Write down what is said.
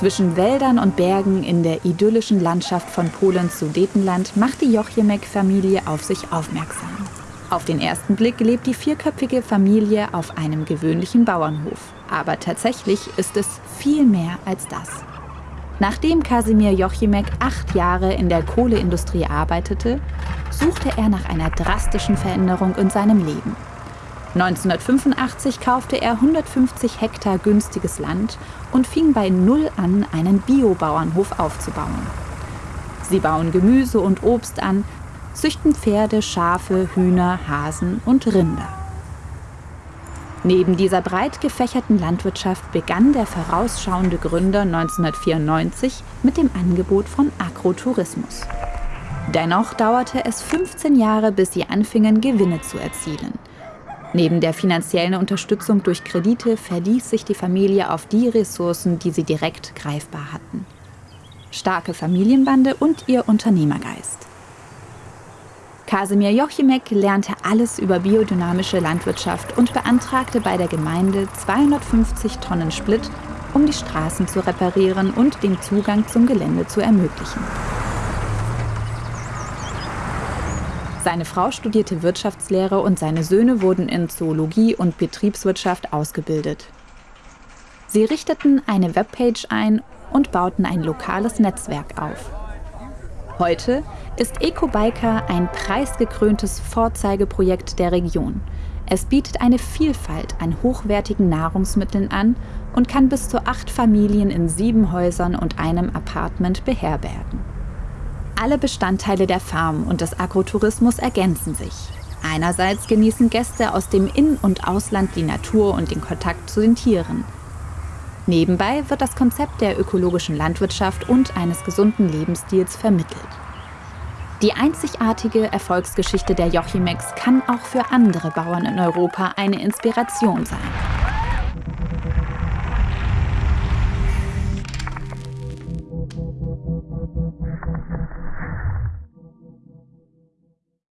Zwischen Wäldern und Bergen in der idyllischen Landschaft von Polens Sudetenland macht die Jochimek-Familie auf sich aufmerksam. Auf den ersten Blick lebt die vierköpfige Familie auf einem gewöhnlichen Bauernhof. Aber tatsächlich ist es viel mehr als das. Nachdem Kasimir Jochimek acht Jahre in der Kohleindustrie arbeitete, suchte er nach einer drastischen Veränderung in seinem Leben. 1985 kaufte er 150 Hektar günstiges Land und fing bei Null an, einen Biobauernhof aufzubauen. Sie bauen Gemüse und Obst an, züchten Pferde, Schafe, Hühner, Hasen und Rinder. Neben dieser breit gefächerten Landwirtschaft begann der vorausschauende Gründer 1994 mit dem Angebot von Agrotourismus. Dennoch dauerte es 15 Jahre, bis sie anfingen, Gewinne zu erzielen – Neben der finanziellen Unterstützung durch Kredite verließ sich die Familie auf die Ressourcen, die sie direkt greifbar hatten. Starke Familienbande und ihr Unternehmergeist. Kasimir Jochimek lernte alles über biodynamische Landwirtschaft und beantragte bei der Gemeinde 250 Tonnen Split, um die Straßen zu reparieren und den Zugang zum Gelände zu ermöglichen. Seine Frau studierte Wirtschaftslehre und seine Söhne wurden in Zoologie und Betriebswirtschaft ausgebildet. Sie richteten eine Webpage ein und bauten ein lokales Netzwerk auf. Heute ist EcoBiker ein preisgekröntes Vorzeigeprojekt der Region. Es bietet eine Vielfalt an hochwertigen Nahrungsmitteln an und kann bis zu acht Familien in sieben Häusern und einem Apartment beherbergen. Alle Bestandteile der Farm und des Agrotourismus ergänzen sich. Einerseits genießen Gäste aus dem In- und Ausland die Natur und den Kontakt zu den Tieren. Nebenbei wird das Konzept der ökologischen Landwirtschaft und eines gesunden Lebensstils vermittelt. Die einzigartige Erfolgsgeschichte der Jochimex kann auch für andere Bauern in Europa eine Inspiration sein.